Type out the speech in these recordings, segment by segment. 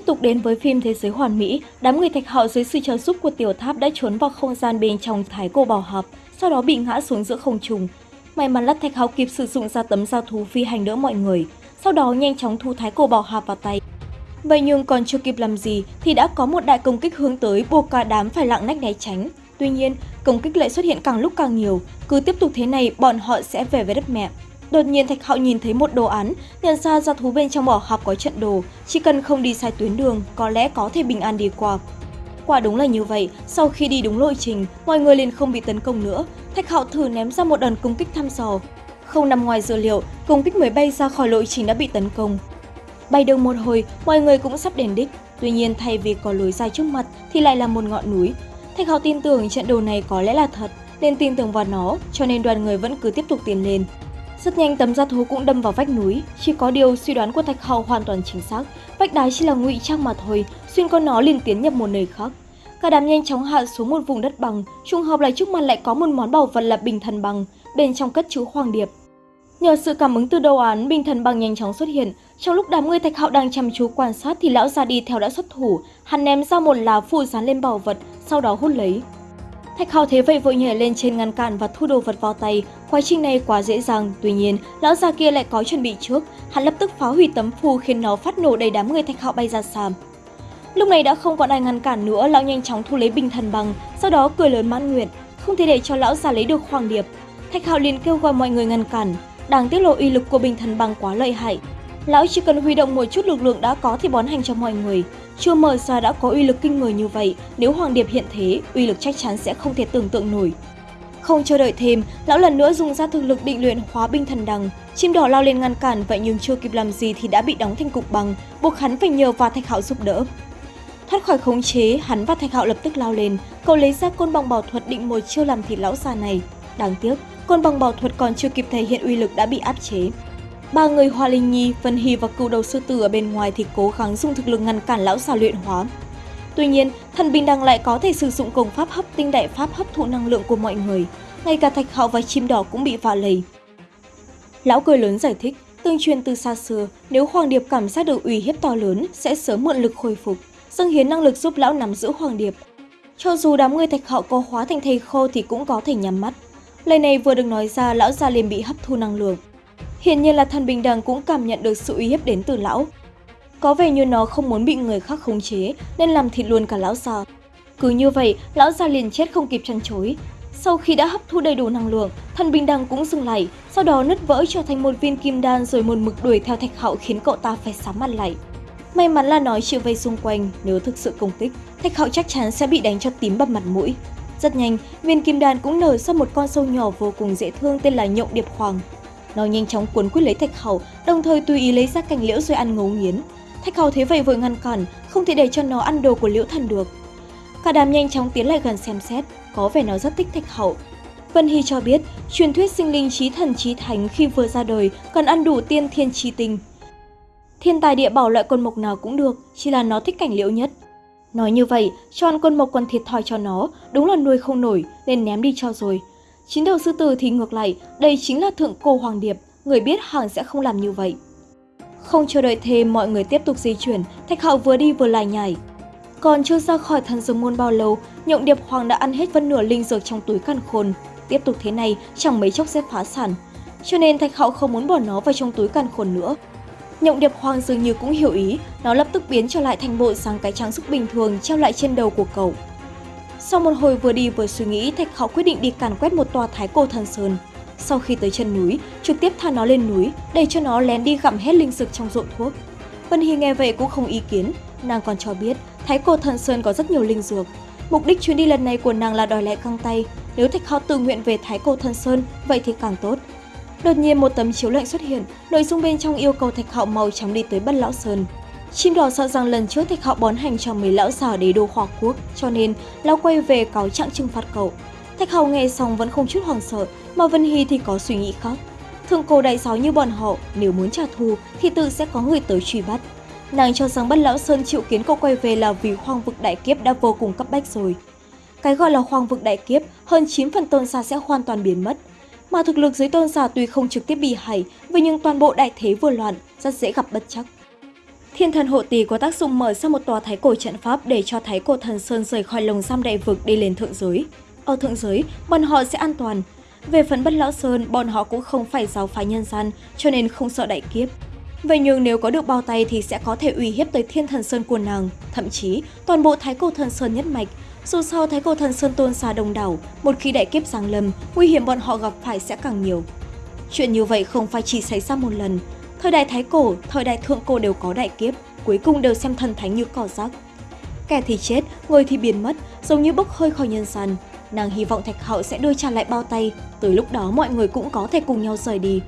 tiếp tục đến với phim Thế giới hoàn mỹ, đám người thạch họ dưới sự trợ giúp của tiểu tháp đã trốn vào không gian bên trong thái cổ bảo hạp, sau đó bị ngã xuống giữa không trung. May mắn là thạch hào kịp sử dụng ra tấm giao thú phi hành đỡ mọi người, sau đó nhanh chóng thu thái cổ bảo hạp vào tay. Vậy nhưng còn chưa kịp làm gì thì đã có một đại công kích hướng tới buộc cả đám phải lặng nách né tránh. Tuy nhiên, công kích lại xuất hiện càng lúc càng nhiều, cứ tiếp tục thế này bọn họ sẽ về với đất mẹ. Đột nhiên Thạch Hạo nhìn thấy một đồ án, nhận ra ra thú bên trong bỏ hạp có trận đồ, chỉ cần không đi sai tuyến đường, có lẽ có thể bình an đi qua. Quả đúng là như vậy, sau khi đi đúng lộ trình, mọi người liền không bị tấn công nữa. Thạch Hạo thử ném ra một đòn công kích thăm dò. Không nằm ngoài dự liệu, công kích mới bay ra khỏi lộ trình đã bị tấn công. Bay được một hồi, mọi người cũng sắp đến đích. Tuy nhiên thay vì có lối dài trước mặt thì lại là một ngọn núi. Thạch Hạo tin tưởng trận đồ này có lẽ là thật, nên tin tưởng vào nó, cho nên đoàn người vẫn cứ tiếp tục tiến lên. Rất nhanh tấm da thú cũng đâm vào vách núi, chỉ có điều suy đoán của Thạch hậu hoàn toàn chính xác, vách đá chỉ là ngụy trang mà thôi, xuyên con nó liền tiến nhập một nơi khác. Cả đám nhanh chóng hạ xuống một vùng đất bằng, trùng hợp lại trước mặt lại có một món bảo vật là bình thần bằng, bên trong cất chứa hoàng điệp. Nhờ sự cảm ứng từ đầu án, bình thần bằng nhanh chóng xuất hiện. Trong lúc đám người Thạch Hạo đang chăm chú quan sát thì lão già đi theo đã xuất thủ, hắn ném ra một lá phù dán lên bảo vật, sau đó hút lấy. Thạch Hạo thế vậy vội nhảy lên trên ngăn cản và thu đồ vật vào tay. Quá trình này quá dễ dàng, tuy nhiên, lão già kia lại có chuẩn bị trước. Hắn lập tức phá hủy tấm phù khiến nó phát nổ đầy đám người Thạch Hạo bay ra xa. Lúc này đã không còn ai ngăn cản nữa, lão nhanh chóng thu lấy bình thần bằng, sau đó cười lớn mãn nguyện, không thể để cho lão già lấy được hoàng điệp. Thạch Hạo liền kêu gọi mọi người ngăn cản, đang tiết lộ uy lực của bình thần bằng quá lợi hại. Lão chỉ cần huy động một chút lực lượng đã có thì bón hành cho mọi người. Chưa mở ra đã có uy lực kinh người như vậy, nếu Hoàng Điệp hiện thế, uy lực chắc chắn sẽ không thể tưởng tượng nổi. Không chờ đợi thêm, lão lần nữa dùng ra thực lực định luyện hóa binh thần đằng. Chim đỏ lao lên ngăn cản vậy nhưng chưa kịp làm gì thì đã bị đóng thành cục bằng, buộc hắn phải nhờ vào Thạch Hạo giúp đỡ. Thoát khỏi khống chế, hắn và Thạch Hạo lập tức lao lên, cậu lấy ra côn bằng bảo thuật định một chiêu làm thịt lão già này. Đáng tiếc, côn bằng bảo thuật còn chưa kịp thể hiện uy lực đã bị áp chế. Ba người Hoa Linh Nhi, Vân Hy và cựu đầu sư tử ở bên ngoài thì cố gắng dùng thực lực ngăn cản lão già luyện hóa. Tuy nhiên, thần bình đằng lại có thể sử dụng công pháp hấp tinh đại pháp hấp thụ năng lượng của mọi người. Ngay cả thạch hạo và chim đỏ cũng bị vạ lầy. Lão cười lớn giải thích, tương truyền từ xa xưa, nếu Hoàng Điệp cảm giác được uy hiếp to lớn, sẽ sớm mượn lực khôi phục, dâng hiến năng lực giúp lão nắm giữ Hoàng Điệp. Cho dù đám người thạch hạo có hóa thành thầy khô thì cũng có thể nhắm mắt. Lời này vừa được nói ra, lão già liền bị hấp thu năng lượng. Hiện nhiên là thần bình đẳng cũng cảm nhận được sự uy hiếp đến từ lão. Có vẻ như nó không muốn bị người khác khống chế nên làm thịt luôn cả lão già. Cứ như vậy, lão già liền chết không kịp chăn chối. Sau khi đã hấp thu đầy đủ năng lượng, thần bình đẳng cũng dừng lại, sau đó nứt vỡ trở thành một viên kim đan rồi một mực đuổi theo thạch hạo khiến cậu ta phải sám mặt lại. May mắn là nói chịu vây xung quanh, nếu thực sự công kích, thạch hạo chắc chắn sẽ bị đánh cho tím bầm mặt mũi. Rất nhanh, viên kim đan cũng nở ra một con sâu nhỏ vô cùng dễ thương tên là nhộng điệp hoàng. Nó nhanh chóng cuốn quýt lấy Thạch Hầu, đồng thời tùy ý lấy ra cành liễu rồi ăn ngấu nghiến. Thạch Hầu thấy vậy vội ngăn cản, không thể để cho nó ăn đồ của liễu thần được. Cả đám nhanh chóng tiến lại gần xem xét, có vẻ nó rất thích Thạch Hậu. Vân Hy cho biết, truyền thuyết sinh linh trí thần trí thánh khi vừa ra đời cần ăn đủ tiên thiên trí tinh. Thiên tài địa bảo loại con mộc nào cũng được, chỉ là nó thích cảnh liễu nhất. Nói như vậy, cho ăn con mộc còn thiệt thòi cho nó, đúng là nuôi không nổi, nên ném đi cho rồi. Chín đầu sư tử thì ngược lại, đây chính là thượng cô Hoàng Điệp, người biết hàng sẽ không làm như vậy. Không chờ đợi thêm, mọi người tiếp tục di chuyển, Thạch Hạo vừa đi vừa lại nhảy. Còn chưa ra khỏi thần dương môn bao lâu, nhộng điệp hoàng đã ăn hết phân nửa linh dược trong túi căn khôn. Tiếp tục thế này, chẳng mấy chốc sẽ phá sản. Cho nên Thạch Hạo không muốn bỏ nó vào trong túi căn khôn nữa. Nhộng điệp hoàng dường như cũng hiểu ý, nó lập tức biến trở lại thành bộ sáng cái trang sức bình thường treo lại trên đầu của cậu. Sau một hồi vừa đi vừa suy nghĩ, Thạch Khảo quyết định đi càn quét một tòa thái cổ thần sơn. Sau khi tới chân núi, trực tiếp thả nó lên núi, để cho nó lén đi gặm hết linh dược trong ruộng thuốc. Vân Hy nghe vậy cũng không ý kiến, nàng còn cho biết thái cổ thần sơn có rất nhiều linh dược. Mục đích chuyến đi lần này của nàng là đòi lại căng tay, nếu Thạch Khảo tự nguyện về thái cổ thần sơn, vậy thì càng tốt. Đột nhiên một tấm chiếu lệnh xuất hiện, nội dung bên trong yêu cầu Thạch Hạo màu trắng đi tới Bất Lão Sơn. Chim đỏ sợ rằng lần trước thạch họ bón hành cho mấy lão già đế đô hòa quốc, cho nên lão quay về cáo trạng trừng phạt cậu. Thạch hậu nghe xong vẫn không chút hoảng sợ, mà Vân Hy thì có suy nghĩ khác. Thượng cổ đại giáo như bọn họ, nếu muốn trả thù thì tự sẽ có người tới truy bắt. Nàng cho rằng bất lão Sơn chịu kiến cậu quay về là vì hoang vực đại kiếp đã vô cùng cấp bách rồi. Cái gọi là hoang vực đại kiếp, hơn 9 phần tôn giả sẽ hoàn toàn biến mất. Mà thực lực dưới tôn giả tuy không trực tiếp bị hại, vậy nhưng toàn bộ đại thế vừa loạn, rất dễ gặp bất chắc. Thiên thần hộ tỳ có tác dụng mở ra một tòa thái cổ trận pháp để cho thái cổ thần Sơn rời khỏi lồng giam đại vực đi lên thượng giới. Ở thượng giới, bọn họ sẽ an toàn. Về phần bất lão Sơn, bọn họ cũng không phải giáo phái nhân gian, cho nên không sợ đại kiếp. Vậy nhưng nếu có được bao tay thì sẽ có thể uy hiếp tới thiên thần Sơn của nàng, thậm chí toàn bộ thái cổ thần Sơn nhất mạch. Dù sao thái cổ thần Sơn tôn xa đông đảo, một khi đại kiếp giáng lâm, nguy hiểm bọn họ gặp phải sẽ càng nhiều. Chuyện như vậy không phải chỉ xảy ra một lần, Thời đại Thái Cổ, thời đại Thượng Cổ đều có đại kiếp, cuối cùng đều xem thần thánh như cỏ rác. Kẻ thì chết, người thì biến mất, giống như bốc hơi khỏi nhân gian. Nàng hy vọng Thạch Hậu sẽ đưa trả lại bao tay, tới lúc đó mọi người cũng có thể cùng nhau rời đi.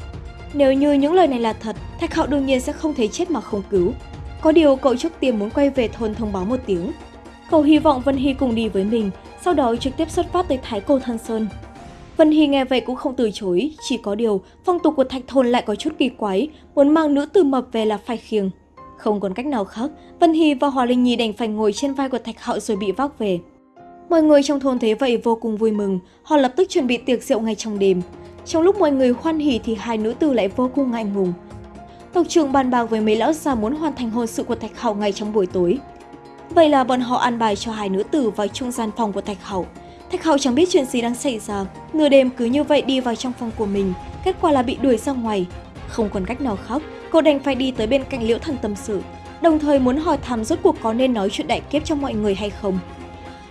Nếu như những lời này là thật, Thạch Hậu đương nhiên sẽ không thấy chết mà không cứu. Có điều cậu trước tiên muốn quay về thôn thông báo một tiếng. Cậu hy vọng Vân Hy cùng đi với mình, sau đó trực tiếp xuất phát tới Thái Cổ Thân Sơn. Vân Hy nghe vậy cũng không từ chối, chỉ có điều phong tục của thạch thôn lại có chút kỳ quái, muốn mang nữ tử mập về là phải khiêng. Không còn cách nào khác, Vân Hy và Hòa Linh Nhi đành phải ngồi trên vai của thạch hạo rồi bị vác về. Mọi người trong thôn thấy vậy vô cùng vui mừng, họ lập tức chuẩn bị tiệc rượu ngay trong đêm. Trong lúc mọi người hoan hỉ thì hai nữ tử lại vô cùng ngại ngùng. Tộc trưởng bàn bạc với mấy lão già muốn hoàn thành hôn sự của Thạch Hạo ngay trong buổi tối. Vậy là bọn họ an bài cho hai nữ tử vào trung gian phòng của Thạch Hậu. Thạch Hạo chẳng biết chuyện gì đang xảy ra, nửa đêm cứ như vậy đi vào trong phòng của mình, kết quả là bị đuổi ra ngoài. Không còn cách nào khác, cô đành phải đi tới bên cạnh Liễu Thần tâm sự, đồng thời muốn hỏi thăm rốt cuộc có nên nói chuyện đại kiếp cho mọi người hay không.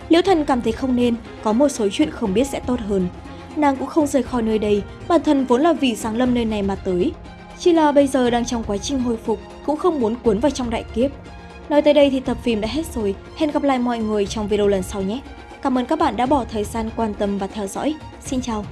Liễu Thần cảm thấy không nên, có một số chuyện không biết sẽ tốt hơn. Nàng cũng không rời khỏi nơi đây, bản thân vốn là vì sáng lâm nơi này mà tới. Chỉ là bây giờ đang trong quá trình hồi phục, cũng không muốn cuốn vào trong đại kiếp. Nói tới đây thì tập phim đã hết rồi, hẹn gặp lại mọi người trong video lần sau nhé. Cảm ơn các bạn đã bỏ thời gian quan tâm và theo dõi. Xin chào!